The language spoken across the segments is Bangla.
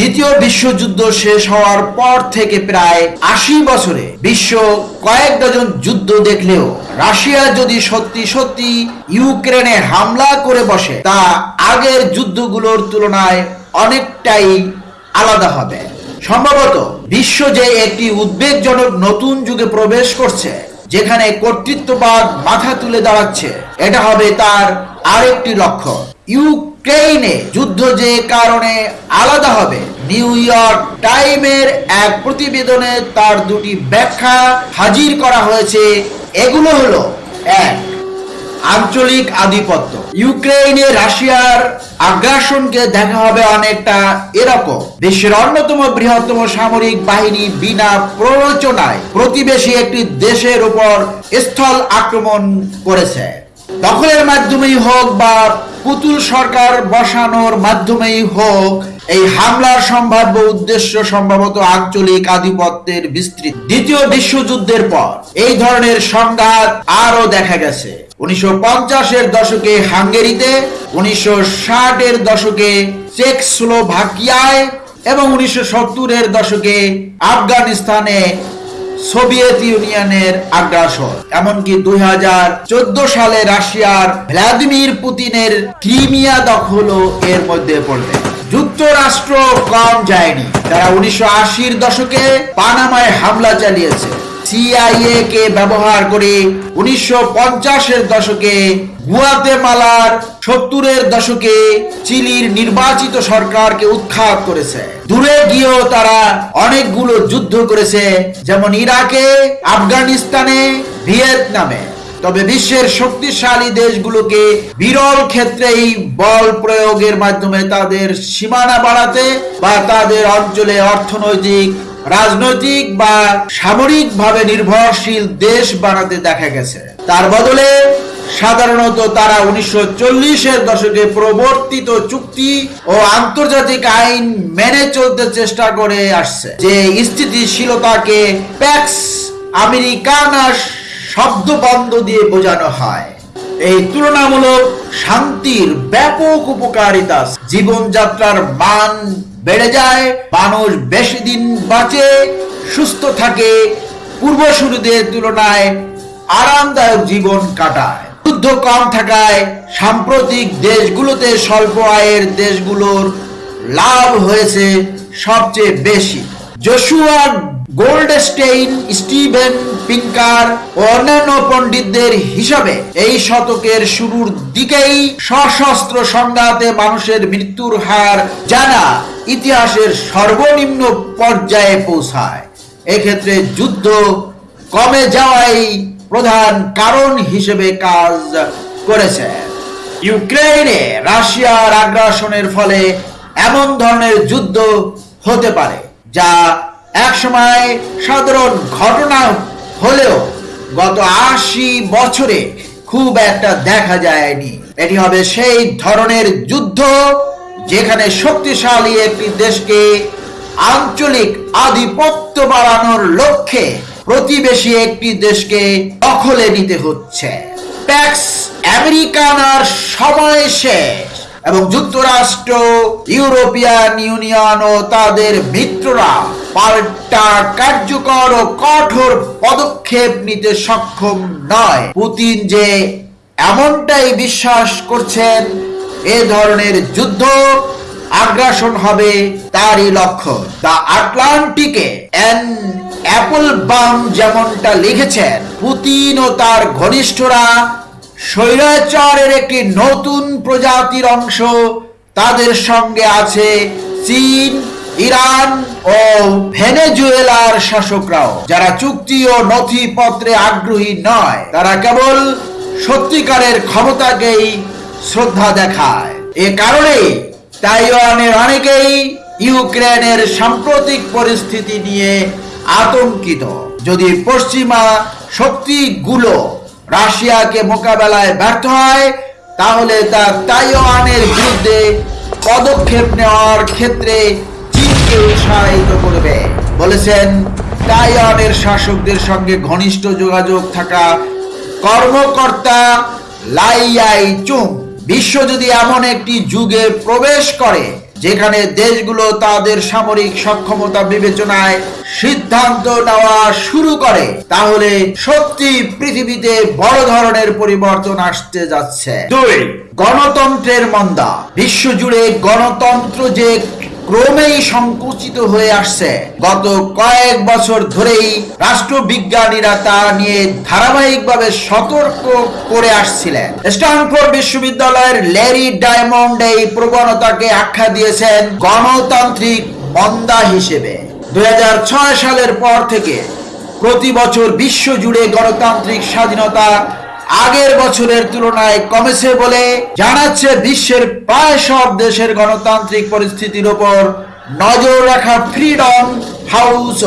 দ্বিতীয় বিশ্বযুদ্ধ শেষ হওয়ার পর থেকে প্রায় আশি বছরে বিশ্ব কয়েক ডজন যুদ্ধ দেখলেও রাশিয়া যদি সত্যি সত্যি ইউক্রেনে হামলা করে বসে, তা আগের যুদ্ধগুলোর তুলনায় অনেকটাই আলাদা হবে। সম্ভবত বিশ্ব যে একটি উদ্বেগজনক নতুন যুগে প্রবেশ করছে, যেখানে কর্তৃত্ববাদ মাথা তুলে দাঁড়াচ্ছে, এটা হবে তার আরেকটি লক্ষ্য। ইউক্রেইনে যুদ্ধ যে কারণে আলাদা হবে, নিউ ইয়র্ক টাইমের এক প্রতিবেদনে তার দুটি ব্যাখ্যা হাজির করা হয়েছে। এগুলো হলো, এক, আঞ্চলিক আধিপত্য। ইউক্রেনে রাশিয়ার আগ্রাসনকে দেখা হবে অনেকটা এরকম। বিশ্বের অন্যতম বৃহত্তম সামরিক বাহিনী বিনা প্ররোচনায় প্রতিবেশী একটি দেশের উপর স্থল আক্রমণ করেছে। দখলের মাধ্যমেই হোক বা পুতুল সরকার বসানোর মাধ্যমেই হোক, এই হামলার সম্ভাব্য উদ্দেশ্য সম্ভবত আঞ্চলিক আধিপত্যের বিস্তৃত। দ্বিতীয় বিশ্বযুদ্ধের পর এই ধরনের সংঘাত আরও দেখা গেছে। উনিশশো পঞ্চাশের দশকে হাঙ্গেরিতে, উনিশশো ষাটের দশকে চেকস্লোভাকিয়ায় এবং উনিশশো সত্তরের দশকে আফগানিস্তানে সোভিয়েত ইউনিয়নের আগ্রাসন। এমনকি দুই হাজার চোদ্দ সালে রাশিয়ার ভ্লাদিমির পুতিনের ক্রিমিয়া দখলও এর মধ্যে পড়বে। যুক্তরাষ্ট্র কম যায়নি। তারা উনিশশো দশকে পানামায় হামলা চালিয়েছে। সিআইএ কে ব্যবহার করে উনিশশো পঞ্চাশের দশকে গুয়াতেমালার সত্তরের দশকে চিলির নির্বাচিত সরকারকে উৎখাত করেছে। দূরে গিয়েও তারা অনেকগুলো যুদ্ধ করেছে, যেমন ইরাকে, আফগানিস্তানে, ভিয়েতনামে। তবে বিশ্বের শক্তিশালী দেশগুলোকে বিরল ক্ষেত্রেই বল প্রয়োগের মাধ্যমে তাদের সীমানা বাড়াতে বা তাদের অঞ্চলে অর্থনৈতিক রাজনৈতিক বা সামরিক ভাবে নির্ভরশীল দেশ বানাতে দেখা গেছে। তার বদলে সাধারণত তারা উনিশশো চল্লিশের দশকে প্রবর্তিত চুক্তি ও আন্তর্জাতিক আইন মেনে চলতে চেষ্টা করে আসছে, যে স্থিতিশীলতাকে প্যাক্স আমেরিকানা শব্দ বন্ধ দিয়ে বোঝানো হয়। এই তুলনামূলক শান্তির ব্যাপক উপকারিতা জীবনযাত্রার মান বেড়ে যায়, মানুষ বেশি দিন বাঁচে, সুস্থ থাকে, পূর্বসূরীদের তুলনায় আরামদায়ক জীবন কাটায়। যুদ্ধ কম থাকায় সাম্প্রতিক দেশগুলোতে স্বল্প আয়ের দেশগুলোর লাভ হয়েছে সবচেয়ে বেশি। জশুয়া গোল্ডস্টেইন স্টিভেন পিঙ্কার ও অন্যান্য পণ্ডিতদের হিসাবে এই শতকের শুরুর দিকেই সশস্ত্র সংঘাতে মানুষের মৃত্যুর হার জানা ইতিহাসের সর্বনিম্ন পর্যায়ে পৌঁছায়। এক্ষেত্রে যুদ্ধ কমে যাওয়াই প্রধান কারণ হিসেবে কাজ করেছে। ইউক্রেনে রাশিয়ার আগ্রাসনের ফলে এমন ধরনের যুদ্ধ হতে পারে, যা একসময় সাধারণ ঘটনা হলেও গত আশি বছরে খুব একটা দেখা যায়নি। এটি হবে সেই ধরনের যুদ্ধ যেখানে শক্তিশালী একটি দেশকে আঞ্চলিক আধিপত্য বাড়ানোর লক্ষ্যে প্রতিবেশী একটি দেশকে দখলে নিতে হচ্ছে। প্যাক্স আমেরিকানার সময় শেষ এবং যুক্তরাষ্ট্র, ইউরোপিয়ান ইউনিয়ন ও তাদের মিত্ররা পাল্টা কার্যকর ও কঠোর পদক্ষেপ নিতে সক্ষম নয়। পুতিন যে এমনটাই বিশ্বাস করছেন, এ ধরনের যুদ্ধ আগ্রাসন হবে তারই লক্ষ্য। দ্য আটলান্টিকে এন অ্যাপল বাম যেমনটা লিখেছেন, পুতিন ও তার ঘনিষ্ঠরা স্বৈরাচারের একটি নতুন প্রজাতির অংশ তাদের সঙ্গে আছে চীন ইরান ও ভেনেজুয়েলার শাসকরাও। যারা চুক্তি ও নথিপত্রে আগ্রহী নয়, তারা কেবল সত্যিকারের ক্ষমতাকেই শ্রদ্ধা দেখায়। এ কারণে তাইওয়ানের অনেকেই ইউক্রেনের সাম্প্রতিক পরিস্থিতি নিয়ে আতঙ্কিত। যদি পশ্চিমা শক্তিগুলো রাশিয়াকে মোকাবেলায় ব্যর্থ হয়, তাহলে তা তাইওয়ানের বিরুদ্ধে পদক্ষেপ নেওয়ার ক্ষেত্রে চীনকে উৎসাহিত করবে। বলেছেন তাইওয়ানের শাসকদের সঙ্গে ঘনিষ্ঠ যোগাযোগ থাকা কর্মকর্তা লাইয়াই চুং বিশ্ব যদি এমন একটি যুগে প্রবেশ করে যেখানে দেশগুলো তাদের সামরিক সক্ষমতা বিবেচনায় সিদ্ধান্ত নেওয়া শুরু করে তাহলে সত্যি পৃথিবীতে বড় ধরনের পরিবর্তন আসতে যাচ্ছে। দুই। গণতন্ত্রের মন্দা। বিশ্বজুড়ে গণতন্ত্র যে ক্রমেই সংকুচিত হয়ে আসছে। গত কয়েক বছর ধরেই রাষ্ট্রবিজ্ঞানীরা তা নিয়ে ধারাবাহিকভাবে সতর্ক করে আসছিলেন। স্ট্যানফোর্ড বিশ্ববিদ্যালয়ের ল্যারি ডায়মন্ড এই প্রবণতাকে আখ্যা দিয়েছেন গণতান্ত্রিক মন্দা হিসেবে। দুই হাজার ছয় সালের পর থেকে প্রতি বছর বিশ্ব জুড়ে গণতান্ত্রিক স্বাধীনতা আগের বছরের তুলনায় কমেছে বলে জানাচ্ছে বিশ্বের প্রায় সব দেশের গণতান্ত্রিক পরিস্থিতির উপর নজর রাখা ফ্রিডম হাউস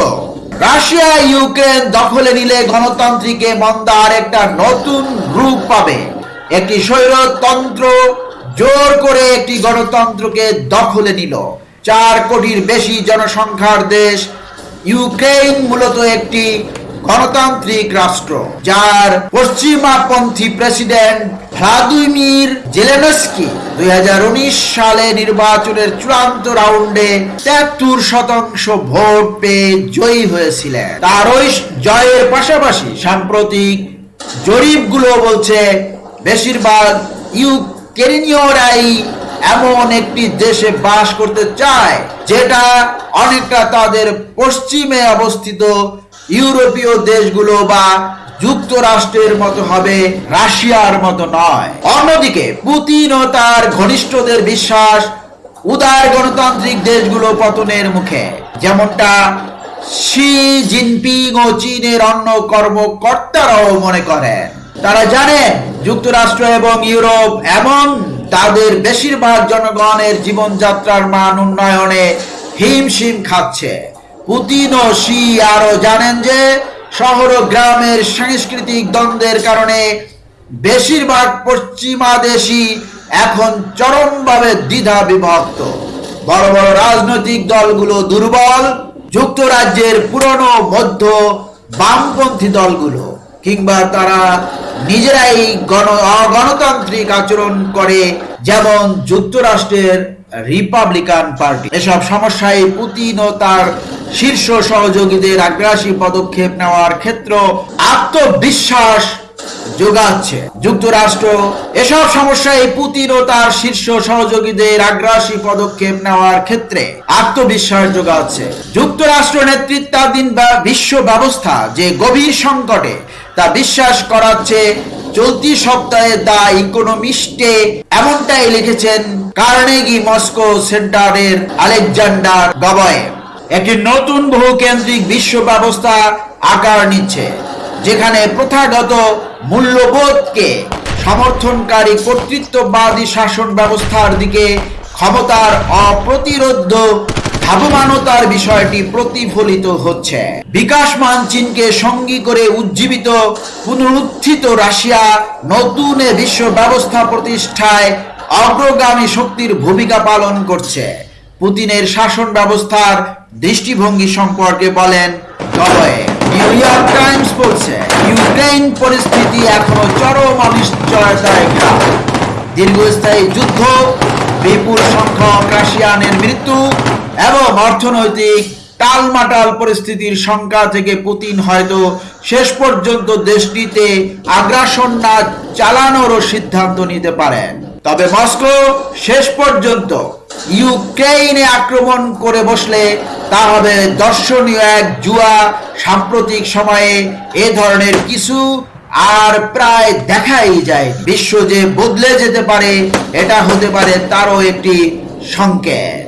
রাশিয়া, ইউক্রেন দখলে নিলে গণতান্ত্রিকে মন্দার একটা নতুন রূপ পাবে। একটি স্বৈরতন্ত্র জোর করে একটি গণতন্ত্রকে দখলে নিল। চার কোটির বেশি জনসংখ্যার দেশ ইউক্রেন মূলত একটি গণতান্ত্রিক রাষ্ট্র, যার পশ্চিমাপন্থী প্রেসিডেন্ট ভ্লাদিমির জেলেনস্কি দুই সালে নির্বাচনের চূড়ান্ত রাউন্ডে তেহাত্তর শতাংশ ভোট পেয়ে জয়ী হয়েছিলেন। তার ওই জয়ের পাশাপাশি সাম্প্রতিক জরিপগুলো বলছে, বেশিরভাগ ইউক্রেনীয়রাই এমন একটি দেশে বাস করতে চায়, যেটা অনেকটা তাদের পশ্চিমে অবস্থিত ইউরোপীয় দেশগুলো বা যুক্তরাষ্ট্রের মতো হবে রাশিয়ার মতো নয়। অন্যদিকে পুতিন ও তার ঘনিষ্ঠদের বিশ্বাস উদার গণতান্ত্রিক দেশগুলো পতনের মুখে, যেমনটা শি জিনপিং ও চীনের অন্য কর্মকর্তারাও মনে করেন। তারা জানেন যুক্তরাষ্ট্র এবং ইউরোপ এমন তাদের বেশিরভাগ জনগণের জীবনযাত্রার মান উন্নয়নে হিমশিম খাচ্ছে। পুতিন ও শি আরও জানেন যে শহর ও গ্রামের সাংস্কৃতিক দ্বন্দ্বের কারণে বেশিরভাগ পশ্চিমা পশ্চিমাদেশী এখন চরমভাবে দ্বিধা বিভক্ত বড় বড় রাজনৈতিক দলগুলো দুর্বল, যুক্তরাজ্যের পুরনো মধ্য বামপন্থী দলগুলো, কিংবা তারা নিজেরাই গণ, অগণতান্ত্রিক আচরণ করে, যেমন যুক্তরাষ্ট্রের রিপাবলিকান পার্টি এসব সমস্যায় পুতিন ও তার শীর্ষ সহযোগীদের আগ্রাসী পদক্ষেপ নেওয়ার ক্ষেত্র আত্মবিশ্বাস যোগাচ্ছে। যুক্তরাষ্ট্র, এসব সমস্যায় পুতিন ও তার শীর্ষ সহযোগীদের আগ্রাসী পদক্ষেপ নেওয়ার ক্ষেত্রে আত্মবিশ্বাস যোগাচ্ছে। যুক্তরাষ্ট্র নেতৃত্বাধীন বা বিশ্ব ব্যবস্থা যে গভীর সংকটে তা বিশ্বাস করাচ্ছে চলতি সপ্তাহে দা ইকোনমিস্টে এমনটাই লিখেছেন, কার্নেগি মস্কো সেন্টারের আলেকজান্ডার গবয়ে একটি নতুন বহুকেন্দ্রিক বিশ্ব ব্যবস্থা আকার নিচ্ছে, যেখানে প্রথাগত মূল্যবোধকে সমর্থনকারী কর্তৃত্ববাদী শাসন ব্যবস্থার দিকে ক্ষমতার অপ্রতিরোধ ধাবমানতার বিষয়টি প্রতিফলিত হচ্ছে। বিকাশমান চীনকে সঙ্গী করে উজ্জীবিত, পুনরুত্থিত রাশিয়া নতুন বিশ্ব ব্যবস্থা প্রতিষ্ঠায় অগ্রগামী শক্তির ভূমিকা পালন করছে। পুতিনের শাসন ব্যবস্থার দৃষ্টিভঙ্গি সম্পর্কে বলেন নিউ ইয়র্ক টাইমস বলছে ইউক্রেন পরিস্থিতি এখনও চরম অনিশ্চয়তায় দীর্ঘস্থায়ী যুদ্ধ, বিপুল সংখ্যক রাশিয়ানের মৃত্যু এবং অর্থনৈতিক টালমাটাল পরিস্থিতির সংখ্যা থেকে পুতিন হয়তো শেষ পর্যন্ত দেশটিতে আগ্রাসন না চালানোরও সিদ্ধান্ত নিতে পারেন। তবে মস্কো শেষ পর্যন্ত ইউক্রেইনে আক্রমণ করে বসলে তা হবে দর্শনীয় এক জুয়া। সাম্প্রতিক সময়ে এ ধরনের কিছু আর প্রায় দেখাই যায়। বিশ্ব যে বদলে যেতে পারে, এটা হতে পারে তারও একটি সংকেত।